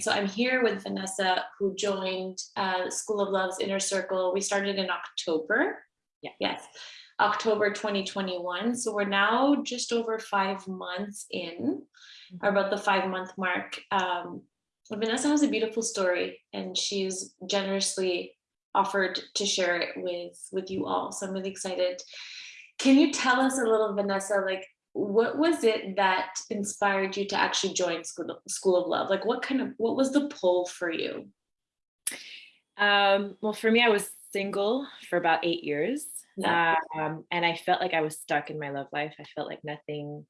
So I'm here with Vanessa, who joined uh, School of Love's Inner Circle. We started in October. Yeah. Yes, October 2021. So we're now just over five months in, or about the five month mark. Um, Vanessa has a beautiful story and she's generously offered to share it with, with you all. So I'm really excited. Can you tell us a little, Vanessa, like what was it that inspired you to actually join School, School of Love? Like what kind of, what was the pull for you? Um, well, for me, I was single for about eight years. Yeah. Um, and I felt like I was stuck in my love life. I felt like nothing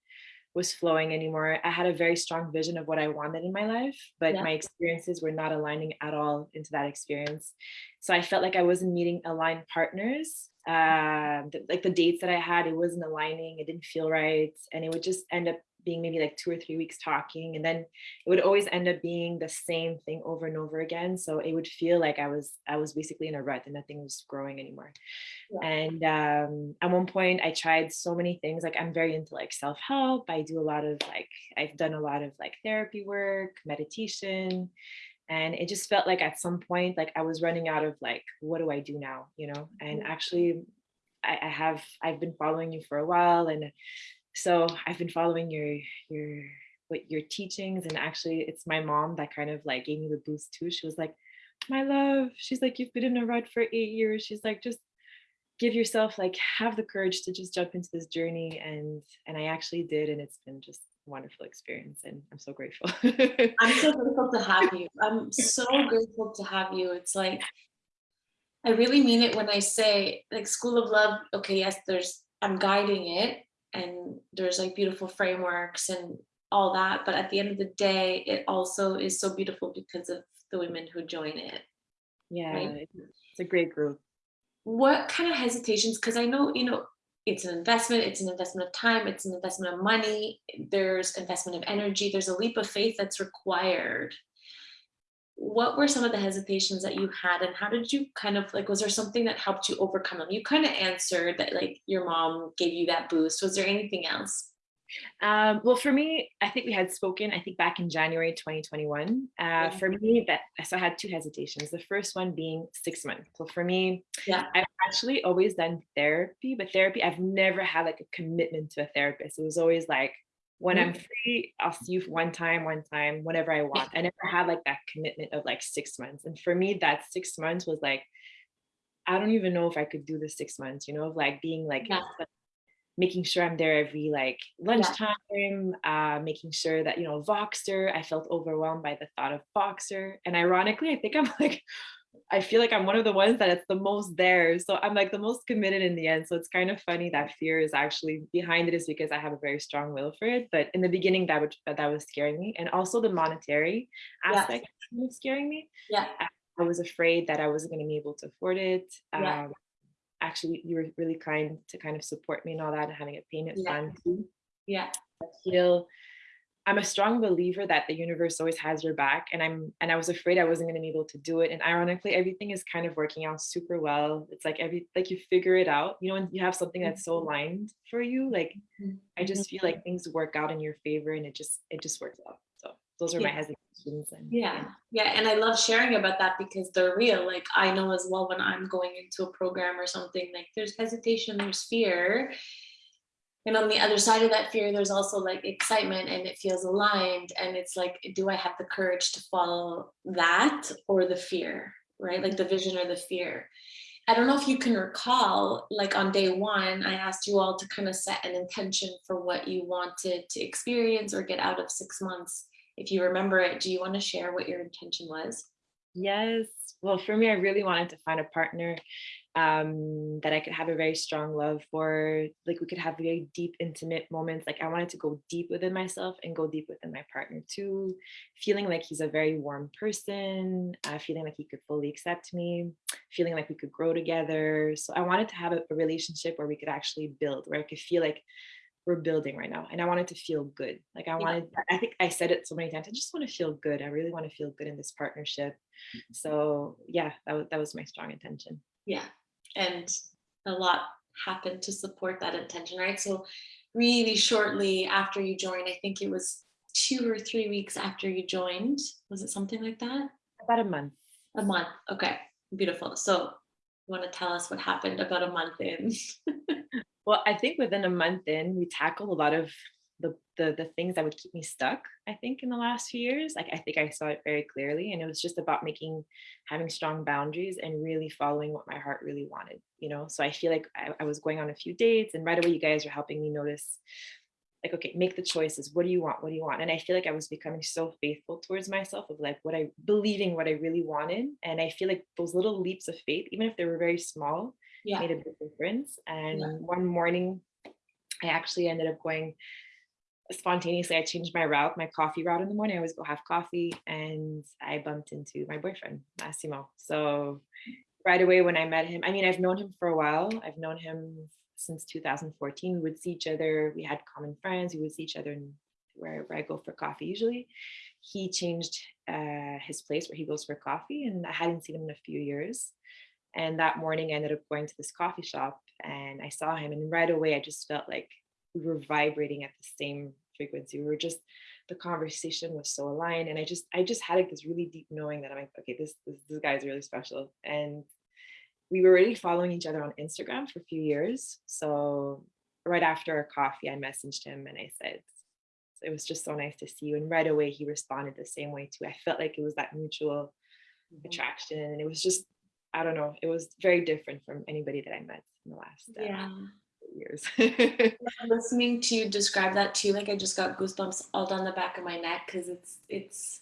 was flowing anymore. I had a very strong vision of what I wanted in my life, but Yeah. my experiences were not aligning at all into that experience. So I felt like I wasn't meeting aligned partners. Um, th- like the dates that I had, it wasn't aligning. It didn't feel right. And it would just end up being maybe like two or three weeks talking. And then it would always end up being the same thing over and over again. So it would feel like I was, I was basically in a rut and nothing was growing anymore. Yeah. And um, at one point I tried so many things, like I'm very into like self-help. I do a lot of like, I've done a lot of like therapy work, meditation. And it just felt like at some point, like I was running out of like, what do I do now? You know, and Mhm. actually I, I have, I've been following you for a while. And so I've been following your, your, what your teachings and actually it's my mom that kind of like gave me the boost too. She was like, my love, she's like, you've been in a rut for eight years. She's like, just give yourself like have the courage to just jump into this journey and and I actually did and it's been just wonderful experience and I'm so grateful. I'm so grateful to have you. I'm so grateful to have you. It's like, I really mean it when I say like School of Love, okay, yes, there's, I'm guiding it and there's like beautiful frameworks and all that. But at the end of the day, it also is so beautiful because of the women who join it. yeah, Right. it's a great group. What kind of hesitations? Because I know, you know, it's an investment, it's an investment of time, it's an investment of money, there's investment of energy, there's a leap of faith that's required. What were some of the hesitations that you had and how did you kind of like, was there something that helped you overcome them? You kind of answered that like your mom gave you that boost. Was there anything else? Um, well, for me, I think we had spoken, I think back in January 2021. Uh, Yeah. For me, that so I had two hesitations. The first one being six months. So for me, Yeah. I've actually always done therapy, but therapy, I've never had like a commitment to a therapist. It was always like, when I'm free, I'll see you one time, one time, whenever I want. I never had like that commitment of like six months. And for me, that six months was like, I don't even know if I could do the six months, you know, of like being like Yeah. Making sure I'm there every like lunchtime, uh, making sure that, you know, Voxer, I felt overwhelmed by the thought of Voxer. And ironically, I think I'm like, I feel like I'm one of the ones that it's the most there. So I'm like the most committed in the end. So it's kind of funny that fear is actually behind it is because I have a very strong will for it. But in the beginning, that would that was scaring me. And also the monetary Yeah. aspect was scaring me. Yeah. I was afraid that I wasn't going to be able to afford it. Yeah. Actually, you were really kind to kind of support me and all that and having a payment Yeah. plan too. Yeah. I feel I'm a strong believer that the universe always has your back and I'm and I was afraid I wasn't going to be able to do it and ironically everything is kind of working out super well it's like every like you figure it out you know when you have something that's so mm-hmm. aligned for you like. I just mm-hmm. feel like things work out in your favor and it just it just works out those are my Yeah. hesitations and Yeah, yeah, and I love sharing about that because they're real. Like I know as well when I'm going into a program or something, like there's hesitation, there's fear. And on the other side of that fear, there's also like excitement and it feels aligned. And it's like, do I have the courage to follow that or the fear, right? Like the vision or the fear. I don't know if you can recall, like on day one, I asked you all to kind of set an intention for what you wanted to experience or get out of six months if you remember it, do you want to share what your intention was? Yes. Well, for me, I really wanted to find a partner um, that I could have a very strong love for. Like we could have very deep, intimate moments. Like I wanted to go deep within myself and go deep within my partner too. Feeling like he's a very warm person, uh, feeling like he could fully accept me, feeling like we could grow together. So I wanted to have a, a relationship where we could actually build, where I could feel like we're building right now and i wanted to feel good like i wanted i think i said it so many times i just want to feel good i really want to feel good in this partnership mm-hmm. so yeah that was that was my strong intention Yeah, and a lot happened to support that intention, right? So really shortly after you joined, I think it was two or three weeks after you joined. Was it something like that? About a month. A month. Okay, beautiful. So you want to tell us what happened about a month in? Well, I think within a month in, we tackled a lot of the, the the things that would keep me stuck. I think in the last few years, like I think I saw it very clearly, and it was just about making, having strong boundaries and really following what my heart really wanted. You know, so I feel like I, I was going on a few dates, and right away, you guys are helping me notice, like, okay, make the choices. What do you want? What do you want? And I feel like I was becoming so faithful towards myself of like what I believing what I really wanted, and I feel like those little leaps of faith, even if they were very small, Yeah. made a big difference. And Yeah. one morning, I actually ended up going spontaneously. I changed my route, my coffee route in the morning. I always go have coffee, and I bumped into my boyfriend, Massimo. So right away when I met him, I mean, I've known him for a while. I've known him since 2014. We would see each other. We had common friends. We would see each other in wherever I go for coffee usually. He changed uh, his place where he goes for coffee, and I hadn't seen him in a few years. And that morning, I ended up going to this coffee shop and I saw him. And right away, I just felt like we were vibrating at the same frequency. We were just, the conversation was so aligned. And I just, I just had like this really deep knowing that I'm like, okay, this, this, this guy's really special. And we were already following each other on Instagram for a few years. So right after our coffee, I messaged him and I said, it was just so nice to see you. And right away, he responded the same way too. I felt like it was that mutual mm-hmm. attraction. And it was just, I don't know, it was very different from anybody that I met in the last uh, Yeah. years. Listening to you describe that too, like I just got goosebumps all down the back of my neck because it's it's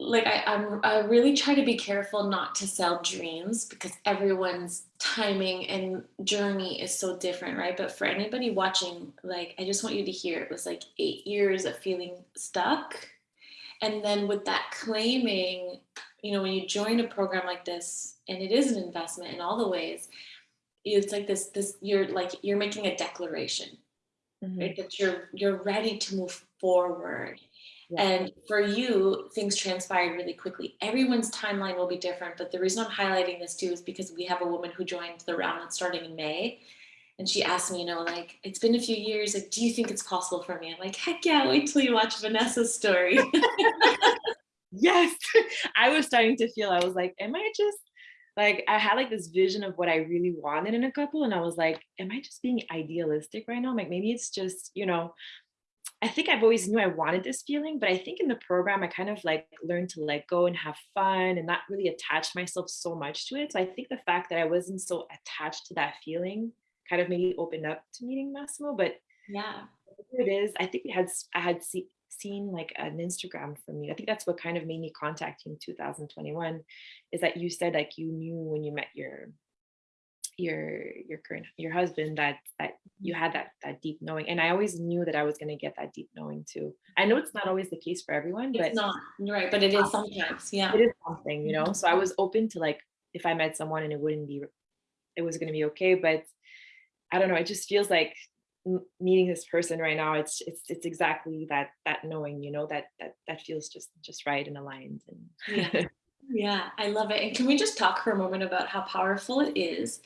like I, I'm I really try to be careful not to sell dreams because everyone's timing and journey is so different, right? But for anybody watching, like I just want you to hear it was like eight years of feeling stuck. And then with that claiming, you know, when you join a program like this, and it is an investment in all the ways, it's like this, this you're like you're making a declaration Mhm. right? That you're you're ready to move forward. Yeah. And for you, things transpired really quickly. Everyone's timeline will be different, but the reason I'm highlighting this too is because we have a woman who joined the round that's starting in May. And she asked me, you know, like, it's been a few years. Like, do you think it's possible for me? I'm like, heck yeah, wait till you watch Vanessa's story. Yes, I was starting to feel, I was like, am I just like, I had like this vision of what I really wanted in a couple. And I was like, am I just being idealistic right now? Like, maybe it's just, you know, I think I've always knew I wanted this feeling, but I think in the program, I kind of like learned to let go and have fun and not really attach myself so much to it. So I think the fact that I wasn't so attached to that feeling kind of maybe opened up to meeting Massimo. But yeah. it is, I think we had i had see, seen like an Instagram from you. I think that's what kind of made me contact you in 2021, is that you said like you knew when you met your your your current your husband that that you had that that deep knowing and i always knew that i was going to get that deep knowing too i know it's not always the case for everyone but It's not, you're right, but it is sometimes. Yeah. it is something you know mm-hmm. so i was open to like if i met someone and it wouldn't be it was going to be okay but i don't know it just feels like meeting this person right now it's it's it's exactly that that knowing you know that that that feels just just right and aligned and Yeah. Yeah, I love it. And can we just talk for a moment about how powerful it is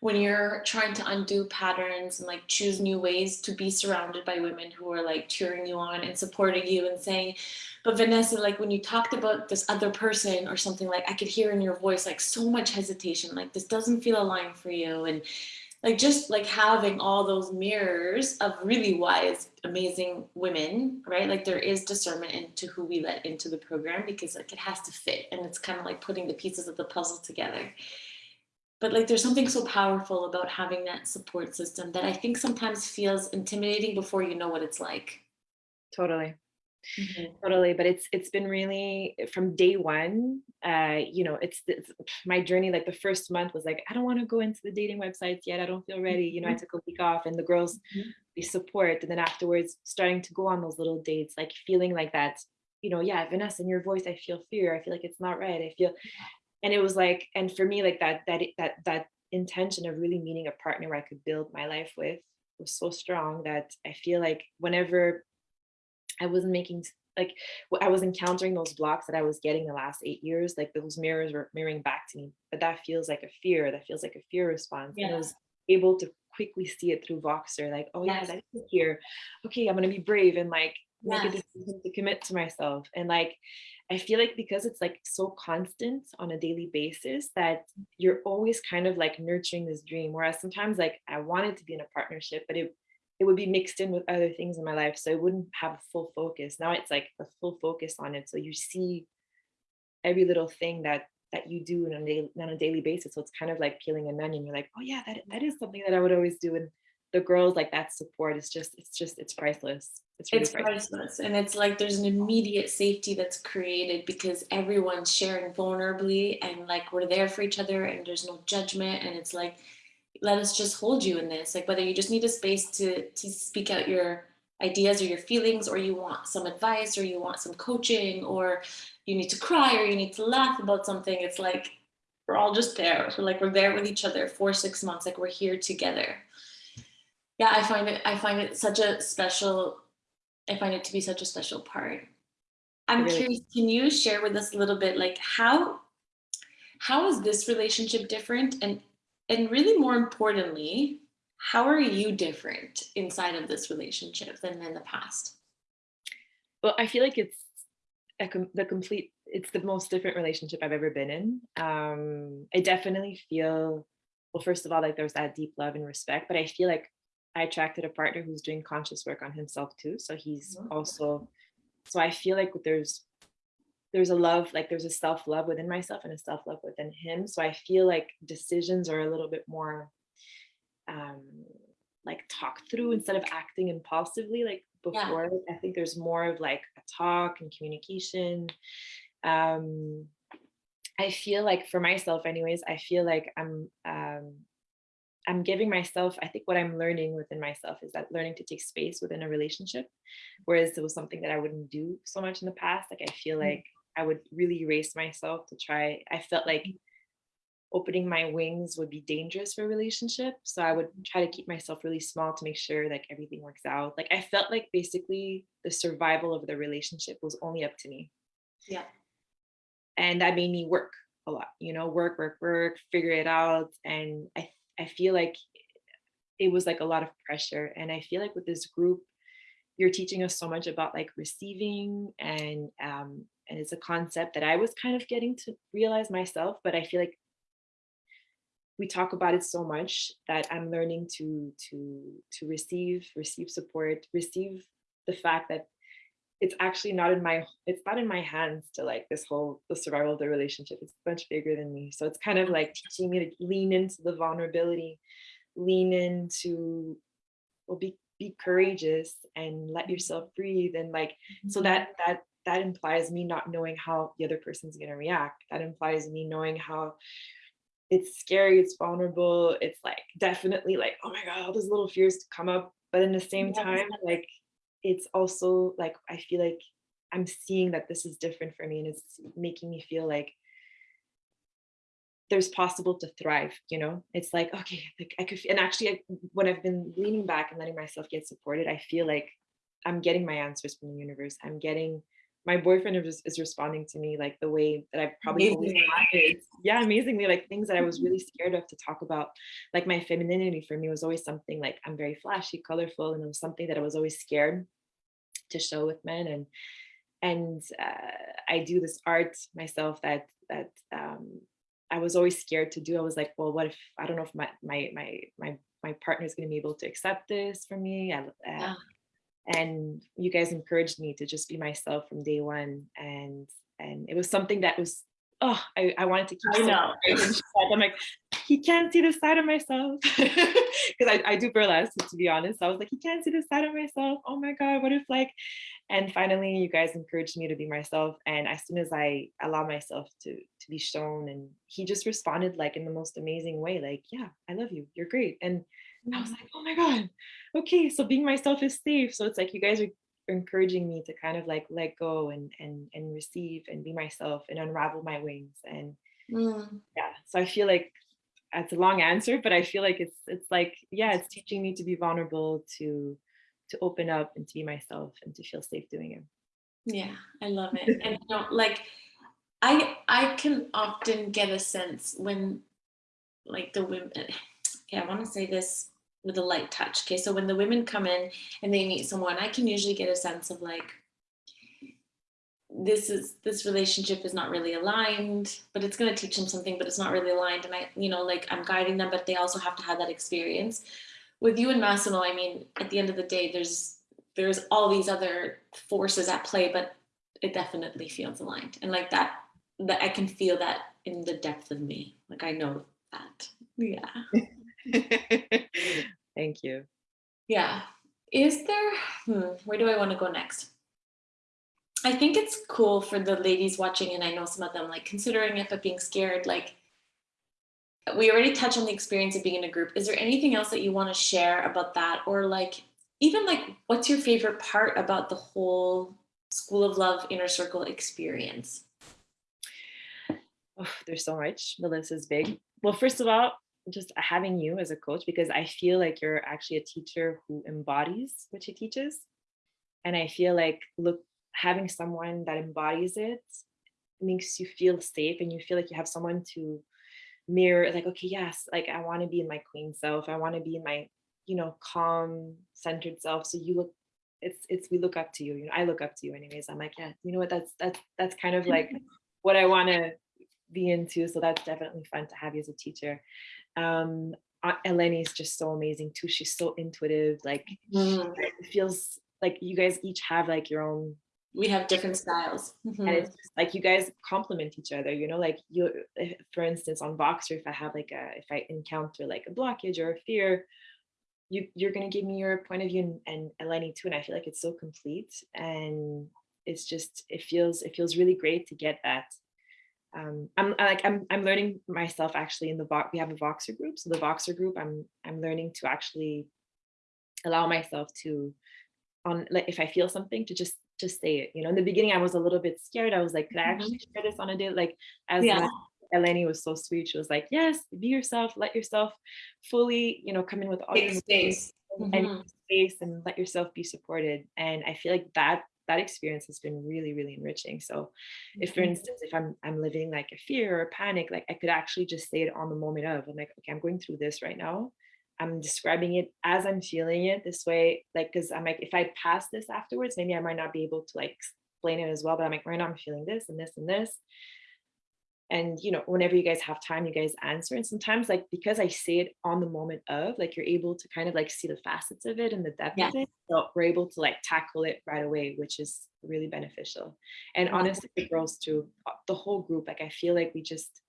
when you're trying to undo patterns and like choose new ways to be surrounded by women who are like cheering you on and supporting you and saying, but Vanessa, like when you talked about this other person or something, like I could hear in your voice like so much hesitation, like this doesn't feel aligned for you. And like just like having all those mirrors of really wise amazing women right? Like there is discernment into who we let into the program because like it has to fit and it's kind of like putting the pieces of the puzzle together. But like there's something so powerful about having that support system that i think sometimes feels intimidating before you know what it's like. Totally totally but it's it's been really from day one uh you know it's, it's my journey like the first month was like i don't want to go into the dating websites yet i don't feel ready you know i Mhm. took a week off and the girls Mhm. they support and then afterwards starting to go on those little dates like feeling like that you know yeah vanessa in your voice i feel fear i feel like it's not right i feel and it was like and for me like that that that that intention of really meeting a partner where i could build my life with was so strong that i feel like whenever I wasn't making like I was encountering those blocks that I was getting the last eight years, like those mirrors were mirroring back to me. But that feels like a fear. That feels like a fear response. And I was able to quickly see it through Voxer, like, oh yeah, Yes. that's here. Okay, I'm gonna be brave and like make a decision to commit to myself. And like, I feel like because it's like so constant on a daily basis that you're always kind of like nurturing this dream. Whereas sometimes like I wanted to be in a partnership, but it it would be mixed in with other things in my life. So it wouldn't have a full focus. Now it's like a full focus on it. So you see every little thing that that you do on a daily, on a daily basis. So it's kind of like peeling an onion. You're like, oh yeah, that that is something that I would always do. And the girls like that support is just it's just it's priceless. It's really It's priceless. priceless. And it's like there's an immediate safety that's created because everyone's sharing vulnerably and like we're there for each other and there's no judgment. And it's like, let us just hold you in this. Like whether you just need a space to to speak out your ideas or your feelings, or you want some advice, or you want some coaching, or you need to cry, or you need to laugh about something. It's like we're all just there. So like we're there with each other for six months. Like we're here together. Yeah, I find it. I find it such a special I find it to be such a special part. I'm really curious, can you share with us a little bit like how how is this relationship different and and really more importantly, how are you different inside of this relationship than in the past? well, I feel like it's a com- the complete it's the most different relationship I've ever been in. Um, I definitely feel well, first of all, like there's that deep love and respect, but I feel like I attracted a partner who's doing conscious work on himself too. So he's Mhm. also so I feel like there's there's a love, like there's a self-love within myself and a self-love within him. So I feel like decisions are a little bit more um like talked through instead of acting impulsively like Yeah. before. I think there's more of like a talk and communication. Um I feel like for myself anyways, I feel like I'm um I'm giving myself, I think what I'm learning within myself is that learning to take space within a relationship, whereas it was something that I wouldn't do so much in the past. Like I feel Mm, like I would really erase myself to try. I felt like opening my wings would be dangerous for a relationship. So I would try to keep myself really small to make sure like everything works out. Like I felt like basically the survival of the relationship was only up to me. Yeah. And that made me work a lot, you know, work, work, work, figure it out. And I I feel like it was like a lot of pressure. And I feel like with this group, you're teaching us so much about like receiving and um and it's a concept that I was kind of getting to realize myself, but I feel like we talk about it so much that I'm learning to to to receive, receive support, receive the fact that it's actually not in my it's not in my hands to like this whole the survival of the relationship. It's much bigger than me. So it's kind of like teaching me to lean into the vulnerability, lean into well be be courageous and let yourself breathe and like so Mhm. that that that implies me not knowing how the other person's going to react. That implies me knowing how it's scary it's vulnerable it's like definitely like oh my god all those little fears to come up. But in the same Yes. time like it's also like i feel like i'm seeing that this is different for me and it's making me feel like there's possible to thrive you know? It's like okay like i could and actually I, when i've been leaning back and letting myself get supported i feel like i'm getting my answers from the universe. I'm getting my boyfriend is, is responding to me like the way that i've probably Amazingly. yeah amazingly like things that i was really scared of to talk about like my femininity for me was always something like i'm very flashy colorful and it was something that i was always scared to show with men and and uh, I do this art myself that that um, I was always scared to do. I was like, well, what if I don't know if my my my my my partner is going to be able to accept this from me? I, uh, Yeah. And you guys encouraged me to just be myself from day one, and and it was something that was oh I, I wanted to keep I know. private and shut. I'm like he can't see the side of myself because I, I do burlesque to be honest. I was like he can't see the side of myself. Oh my god, what if like and finally you guys encouraged me to be myself and as soon as i allow myself to to be shown and he just responded like in the most amazing way like yeah i love you you're great and i was like oh my god okay so being myself is safe so it's like you guys are encouraging me to kind of like let go and and and receive and be myself and unravel my wings and Mm. yeah so i feel like it's a long answer but i feel like it's it's like yeah it's teaching me to be vulnerable to to open up and to be myself and to feel safe doing it Yeah, I love it. And you know, like I I can often get a sense when like the women yeah, I want to say this with a light touch. Okay, so when the women come in and they meet someone, I can usually get a sense of like, this is this relationship is not really aligned, but it's going to teach them something, but it's not really aligned. And I, you know, like I'm guiding them, but they also have to have that experience. With you and Massimo, I mean, at the end of the day, there's there's all these other forces at play, but it definitely feels aligned. And like that, that I can feel that in the depth of me. Like I know that. Yeah. Thank you. Yeah. Is there, hmm, where do I want to go next? I think it's cool for the ladies watching, and I know some of them like considering it, but being scared. Like, we already touched on the experience of being in a group. Is there anything else that you want to share about that? Or, like, even like, what's your favorite part about the whole School of Love Inner Circle experience? Oh, there's so much. The list is big. Well, first of all, just having you as a coach because I feel like you're actually a teacher who embodies what she teaches. And I feel like look having someone that embodies it makes you feel safe and you feel like you have someone to mirror like okay yes like I want to be in my queen self. I want to be in my you know calm centered self. So you look it's it's we look up to you. You know I look up to you anyways. I'm like yeah you know what? That's that's that's kind of like what I want to be into so that's definitely fun to have you as a teacher um Eleni is just so amazing too she's so intuitive like Mm, it feels like you guys each have like your own We have different styles. and Mhm. it's just like you guys complement each other you know like you for instance on voxer if i have like a if i encounter like a blockage or a fear you you're going to give me your point of view and, and eleni too and i feel like it's so complete and it's just it feels it feels really great to get that um i'm like i'm i'm learning myself actually in the box we have a voxer group so the voxer group i'm i'm learning to actually allow myself to on like if I feel something to just just say it. You know, in the beginning I was a little bit scared. I was like, could I Mhm. actually share this on a day? Like as Yeah. Eleni was so sweet. She was like, yes, be yourself, let yourself fully, you know, come in with all Take your space. emotions and Mhm. space and let yourself be supported. And I feel like that that experience has been really, really enriching. So if for Mhm. instance, if I'm I'm living like a fear or a panic, like I could actually just say it on the moment of, I'm like, okay, I'm going through this right now. I'm describing it as I'm feeling it this way, like, because I'm like, if I pass this afterwards, maybe I might not be able to like explain it as well. But I'm like, right now I'm feeling this and this and this. And you know, whenever you guys have time, you guys answer. And sometimes, like, because I say it on the moment of, like, you're able to kind of like see the facets of it and the depth Yeah. of it. So we're able to like tackle it right away, which is really beneficial. And honestly, the girls too, uh, the whole group, like, I feel like we just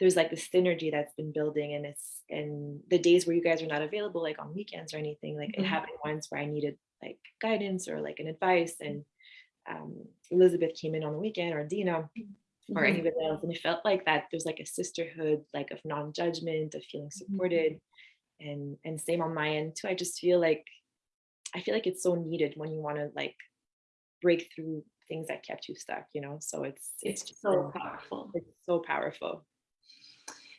there's like this synergy that's been building and it's and the days where you guys are not available like on weekends or anything like Mhm. it happened once where i needed like guidance or like an advice and um, elizabeth came in on the weekend or dina or Mhm. anybody else and it felt like that there's like a sisterhood like of non-judgment of feeling Mm-hmm. supported and and same on my end too i just feel like i feel like it's so needed when you want to like break through things that kept you stuck you know so it's it's It's just so been- powerful. it's so powerful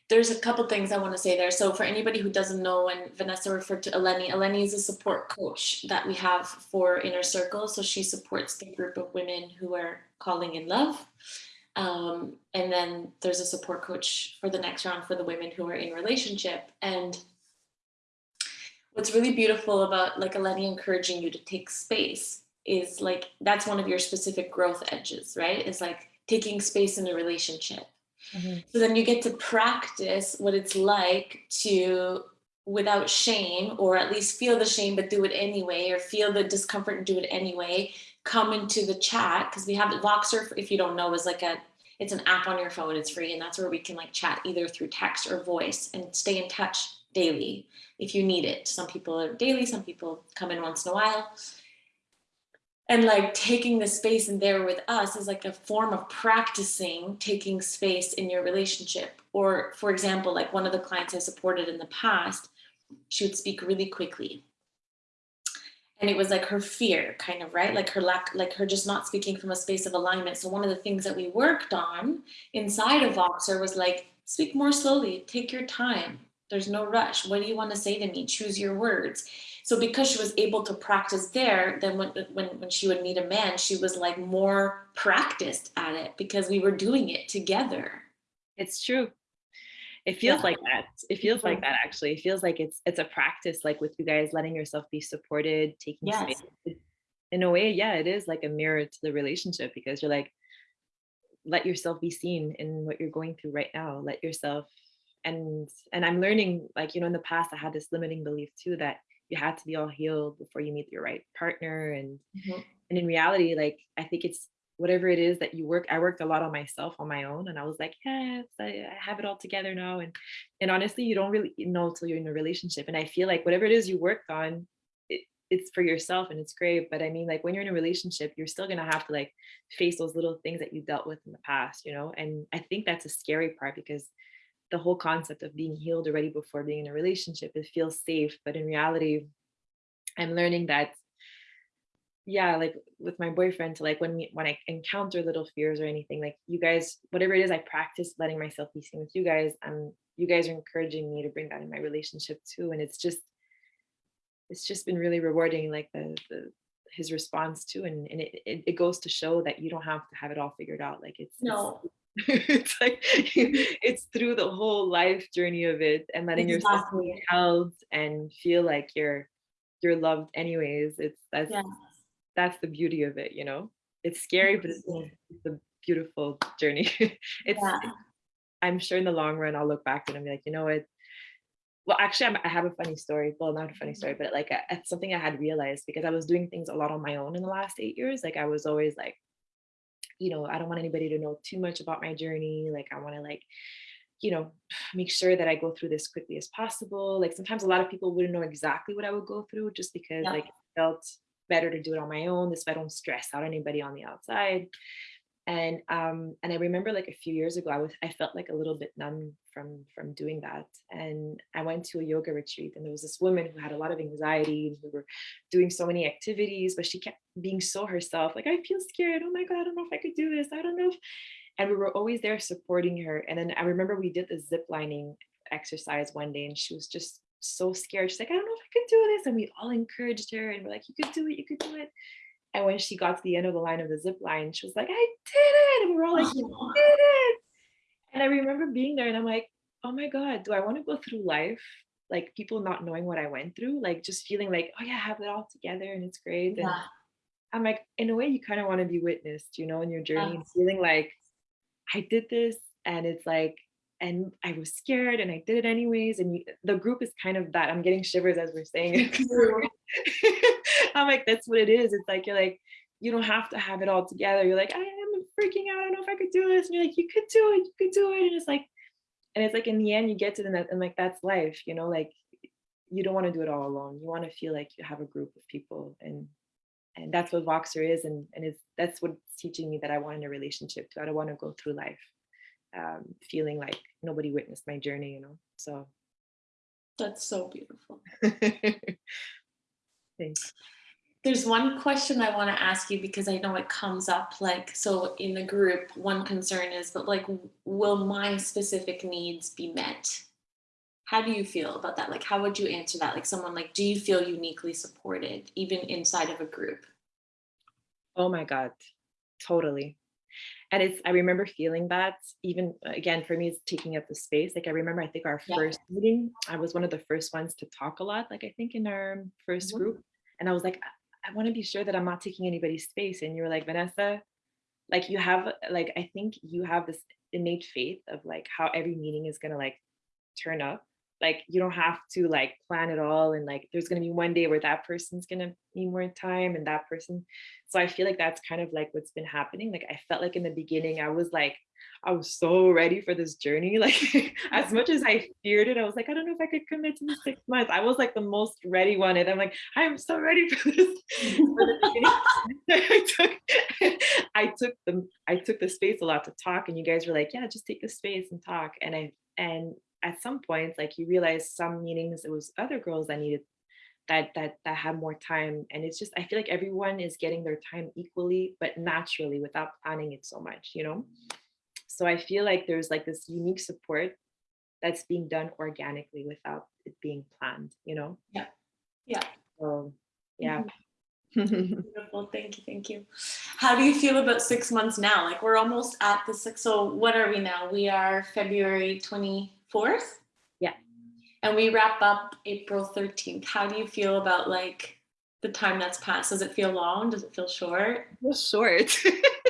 There's a couple things I want to say there. So for anybody who doesn't know, when Vanessa referred to Eleni, Eleni is a support coach that we have for Inner Circle. So she supports the group of women who are calling in love. Um, and then there's a support coach for the next round for the women who are in relationship. And what's really beautiful about like Eleni encouraging you to take space is like that's one of your specific growth edges, right? Is like taking space in a relationship. So then you get to practice what it's like to, without shame, or at least feel the shame, but do it anyway, or feel the discomfort and do it anyway. Come into the chat because we have the Voxer, if you don't know, is like a, it's an app on your phone. It's free, and that's where we can like chat either through text or voice and stay in touch daily if you need it. Some people are daily, some people come in once in a while and like taking the space in there with us is like a form of practicing taking space in your relationship or for example like one of the clients i supported in the past she would speak really quickly and it was like her fear kind of right? Like her lack like her just not speaking from a space of alignment. So one of the things that we worked on inside of voxer was like speak more slowly take your time. There's no rush. What do you want to say to me? Choose your words. So because she was able to practice there then when, when when she would meet a man she was like more practiced at it because we were doing it together. It's true. It feels Yeah. like that. It feels like that actually. It feels like it's it's a practice, like with you guys letting yourself be supported, taking Yes. space. It- In a way, yeah, it is like a mirror to the relationship because you're like, let yourself be seen in what you're going through right now. Let yourself and and I'm learning, like, you know, in the past I had this limiting belief too that you had to be all healed before you meet your right partner. And Mhm. and in reality, like I think it's whatever it is that you work. I worked a lot on myself on my own, and I was like, yes, I, uh, I have it all together now. And and honestly, you don't really know till you're in a relationship. And I feel like whatever it is you worked on, it, it's for yourself and it's great. But I mean, like when you're in a relationship, you're still gonna have to like face those little things that you dealt with in the past, you know. And I think that's a scary part because the whole concept of being healed already before being in a relationship, it feels safe. But in reality, I'm learning that yeah like with my boyfriend to like when we, when i encounter little fears or anything like you guys whatever it is i practice letting myself be seen with you guys um you guys are encouraging me to bring that in my relationship too and it's just it's just been really rewarding like the, the his response too and, and it, it, it goes to show that you don't have to have it all figured out like it's No, it's, it's like it's through the whole life journey of it and letting yourself be held and feel like you're you're loved anyways it's that's Yes. That's the beauty of it, you know? It's scary, but it's, it's a beautiful journey. it's, Yeah. I'm sure in the long run, I'll look back and I'll be like, you know what? Well, actually, I'm, I have a funny story. Well, not a funny mm-hmm. story, but like a, it's something I had realized because I was doing things a lot on my own in the last eight years. Like I was always like, you know, I don't want anybody to know too much about my journey. Like I want to like, you know, make sure that I go through this quickly as possible. Like sometimes a lot of people wouldn't know exactly what I would go through just because Yeah. like it felt better to do it on my own. This way I don't stress out anybody on the outside. And um, and I remember like a few years ago, I was I felt like a little bit numb from from doing that. And I went to a yoga retreat, and there was this woman who had a lot of anxiety, and we were doing so many activities, but she kept being so herself. Like I feel scared. Oh my god, I don't know if I could do this. I don't know. If... And we were always there supporting her. And then I remember we did the zip lining exercise one day, and she was just so scared. She's like, I don't know if I could do this. And we all encouraged her and we're like, you could do it, you could do it. And when she got to the end of the line of the zip line, she was like, I did it. And we were all like, you did it. And I remember being there and I'm like, oh my God, do I want to go through life? Like people not knowing what I went through, like just feeling like, oh yeah, I have it all together and it's great. And I'm like, in a way, you kind of want to be witnessed, you know, in your journey feeling like I did this and it's like, and I was scared and I did it anyways. And you, the group is kind of that. I'm getting shivers as we're saying it. I'm like, that's what it is. It's like, you're like, you don't have to have it all together. You're like, I am freaking out. I don't know if I could do this. And you're like, you could do it. You could do it. And it's like, and it's like in the end, you get to the net and like, that's life, you know, like you don't want to do it all alone. You want to feel like you have a group of people and and that's what Voxer is. And and it's that's what's teaching me that I want in a relationship too. I don't want to go through life um, feeling like nobody witnessed my journey, you know. So That's so beautiful. thanks. There's one question I want to ask you because I know it comes up like so in the group one concern is but like will my specific needs be met? How do you feel about that? Like how would you answer that? Like someone like do you feel uniquely supported even inside of a group? Oh my God, totally. And it's I remember feeling that even again for me it's taking up the space. Like I remember I think our Yeah. first meeting, I was one of the first ones to talk a lot, like I think in our 1st Mhm. group. And I was like, I, I want to be sure that I'm not taking anybody's space. And you were like, Vanessa, like you have like I think you have this innate faith of like how every meeting is gonna like turn up. Like you don't have to like plan it all and like there's gonna be one day where that person's gonna need more time and that person. So I feel like that's kind of like what's been happening. Like I felt like in the beginning I was like I was so ready for this journey. Like as much as I feared it, I was like, I don't know if I could commit to six months. I was like the most ready one. And I'm like, I'm so ready for this. I took I took the I took the space a lot to talk and you guys were like, yeah, just take the space and talk. And I and at some points, like you realize some meetings it was other girls that needed that that that had more time. And it's just I feel like everyone is getting their time equally, but naturally without planning it so much, you know? So I feel like there's like this unique support that's being done organically without it being planned, you know? Yeah. Yeah. So yeah. Mm-hmm. Beautiful. Thank you. Thank you. How do you feel about six months now? Like we're almost at the six. So what are we now? We are February 24th. 4th? Yeah. And we wrap up April 13th. How do you feel about like the time that's passed? Does it feel long? Does it feel short? It feels short.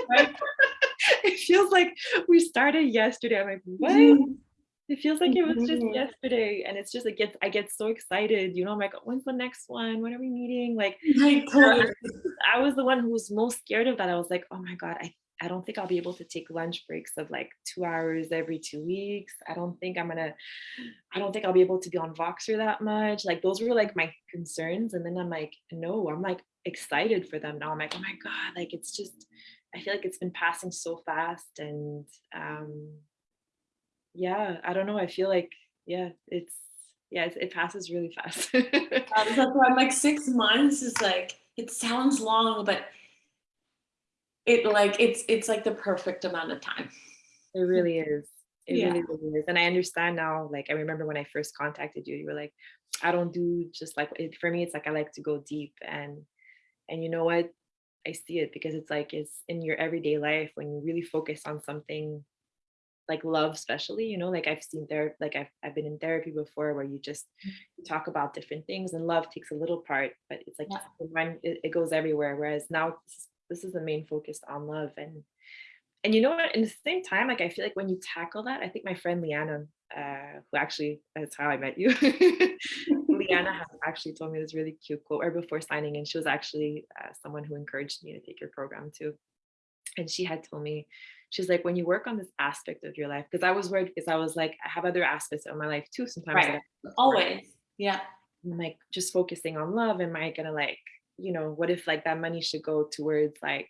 Right? it feels like we started yesterday. I'm like, what? Mhm. It feels like it was just Mhm. yesterday. And it's just, it gets, I get so excited. You know, I'm like, when's the next one? When are we meeting? Like, Like. I was the one who was most scared of that. I was like, oh my God, I, I don't think I'll be able to take lunch breaks of like two hours every two weeks. I don't think I'm gonna, I don't think I'll be able to be on Voxer that much. Like those were like my concerns. And then I'm like, no, I'm like excited for them now. I'm like, oh my God, like it's just, I feel like it's been passing so fast. And um yeah, I don't know. I feel like, yeah, it's yeah, it's, it passes really fast. I'm like six months is like it sounds long, but it like it's it's like the perfect amount of time. It really is. It Yeah. really, really is. And I understand now, like I remember when I first contacted you, you were like, I don't do just like it for me, it's like I like to go deep and and you know what? I see it because it's like it's in your everyday life when you really focus on something like love, especially, you know, like I've seen there, like I've I've been in therapy before where you just you talk about different things and love takes a little part, but it's like Yeah. when it, it goes everywhere. Whereas now this is, the main focus on love and and you know what? In the same time, like I feel like when you tackle that, I think my friend Liana, uh, who actually that's how I met you. Liana has actually told me this really cute quote or before signing in. She was actually uh, someone who encouraged me to take your program too. And she had told me, she's like, when you work on this aspect of your life, because I was worried because I was like, I have other aspects of my life too. Sometimes Right. Always. Yeah. I'm like just focusing on love. Am I gonna like, you know, what if like that money should go towards like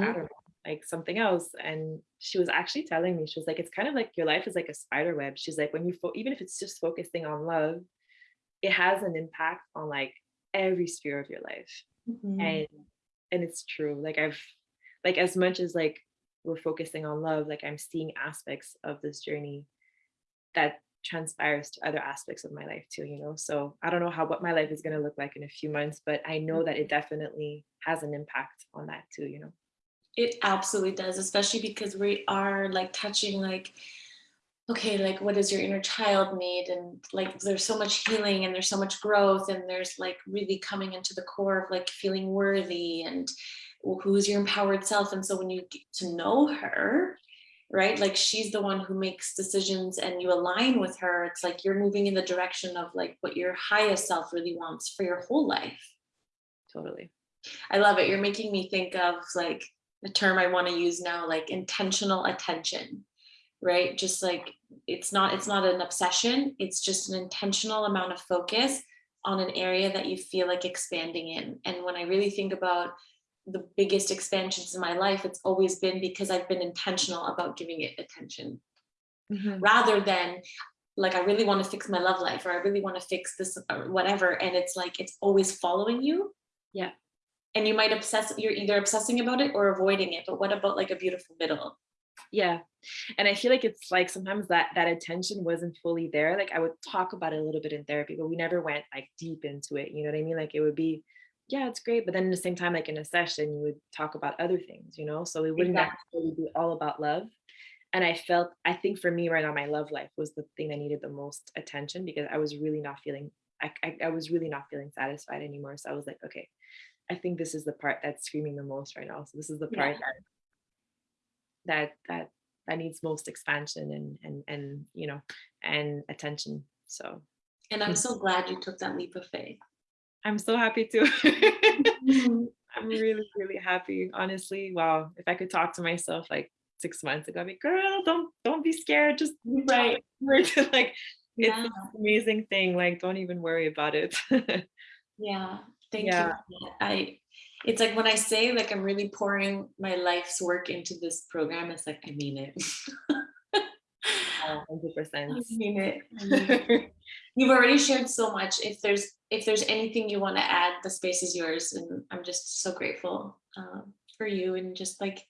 I don't know, like something else. And she was actually telling me, she was like, it's kind of like your life is like a spider web. She's like, when you, fo- even if it's just focusing on love, it has an impact on like every sphere of your life. Mhm. And, and it's true. Like I've, like as much as like we're focusing on love, like I'm seeing aspects of this journey that transpires to other aspects of my life too, you know? So I don't know how, what my life is going to look like in a few months, but I know that it mm-hmm. definitely has an impact on that too, you know? It absolutely does, especially because we are like touching like, okay, like what does your inner child need? And like there's so much healing and there's so much growth and there's like really coming into the core of like feeling worthy and who's your empowered self. And so when you get to know her, right, like she's the one who makes decisions and you align with her, it's like you're moving in the direction of like what your highest self really wants for your whole life. Totally. I love it. You're making me think of like the term I want to use now, like intentional attention, right? Just like it's not it's not an obsession, it's just an intentional amount of focus on an area that you feel like expanding in. And when I really think about the biggest expansions in my life, it's always been because I've been intentional about giving it attention Mhm. rather than like I really want to fix my love life or I really want to fix this or whatever. And it's like it's always following you Yeah. and you might obsess you're either obsessing about it or avoiding it but what about like a beautiful middle Yeah. And I feel like it's like sometimes that that attention wasn't fully there. Like I would talk about it a little bit in therapy, but we never went like deep into it. You know what I mean? Like it would be, yeah, it's great. But then at the same time, like in a session, you would talk about other things, you know? So it wouldn't Exactly. necessarily be all about love. And I felt, I think for me right now, my love life was the thing that needed the most attention because I was really not feeling, I, I, I was really not feeling satisfied anymore. So I was like, okay, I think this is the part that's screaming the most right now. So this is the part Yeah. that that that that needs most expansion and and and you know and attention. So and i'm so glad you took that leap of faith I'm so happy to. Mhm. I'm really really happy. Honestly, wow. If I could talk to myself like six months ago, I'd be girl, don't don't be scared. Just right right. like it's yeah an amazing thing. Like don't even worry about it. yeah thank Yeah. you i it's like when i say like i'm really pouring my life's work into this program it's like i mean it Hundred I percent. mean it. I mean it. You've already shared so much. If there's if there's anything you want to add, the space is yours, and I'm just so grateful um, for you and just like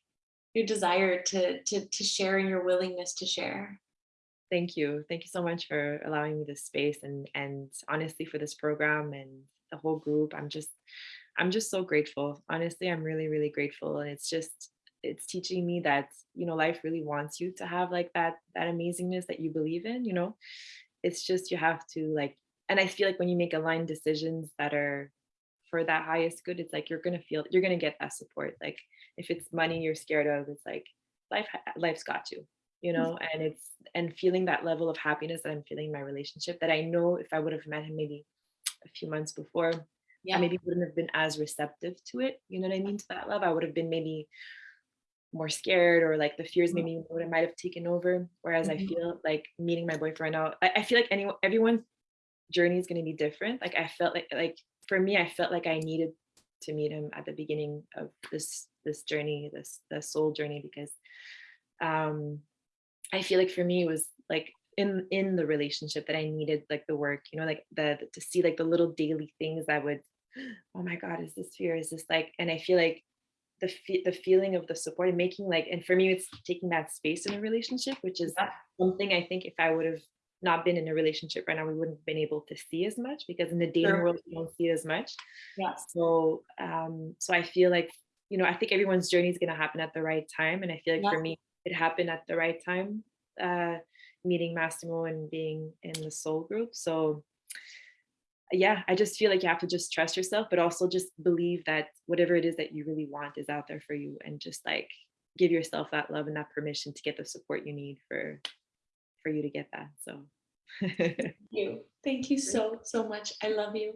your desire to to to share and your willingness to share. Thank you. Thank you so much for allowing me this space and and honestly for this program and the whole group. I'm just I'm just so grateful. Honestly, I'm really really grateful and it's just it's teaching me that you know life really wants you to have like that that amazingness that you believe in you know? It's just you have to like and i feel like when you make aligned decisions that are for that highest good it's like you're gonna feel you're gonna get that support. Like if it's money you're scared of it's like life life's got you you mm. know? And it's and feeling that level of happiness that i'm feeling in my relationship that i know if i would have met him maybe a few months before I Yeah. maybe wouldn't have been as receptive to it you know what i mean to that love? I would have been maybe more scared or like the fears maybe what have might have taken over whereas i Mhm. feel like meeting my boyfriend now i, I feel like anyone everyone's journey is going to be different. Like i felt like like for me i felt like i needed to meet him at the beginning of this this journey this the soul journey because um i feel like for me it was like in in the relationship that i needed like the work you know like the to see like the little daily things that would oh my god is this fear? Is this like and i feel like the fe- the feeling of the support and making like and for me it's taking that space in a relationship which is Yeah. something i think if i would have not been in a relationship right now we wouldn't have been able to see as much because in the dating Sure. world you don't see as much Yes. so um so i feel like you know i think everyone's journey is going to happen at the right time and i feel like Yeah. for me it happened at the right time uh meeting massimo and being in the soul group so yeah i just feel like you have to just trust yourself but also just believe that whatever it is that you really want is out there for you and just like give yourself that love and that permission to get the support you need for for you to get that so Thank you. Thank you so, so much. I love you.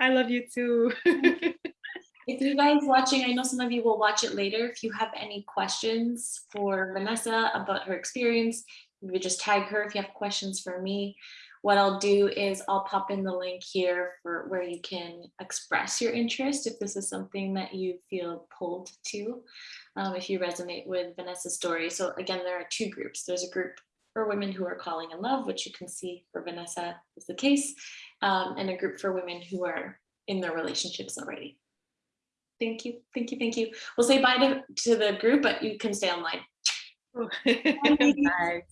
i love you too If you guys watching, I know some of you will watch it later. If you have any questions for Vanessa about her experience, you just tag her if you have questions for me. What I'll do is I'll pop in the link here for where you can express your interest if this is something that you feel pulled to, um, if you resonate with Vanessa's story. So again, there are two groups. There's a group for women who are calling in love, which you can see for Vanessa is the case, um, and a group for women who are in their relationships already. Thank you, thank you, thank you. We'll say bye to, to the group, but you can stay online. Bye.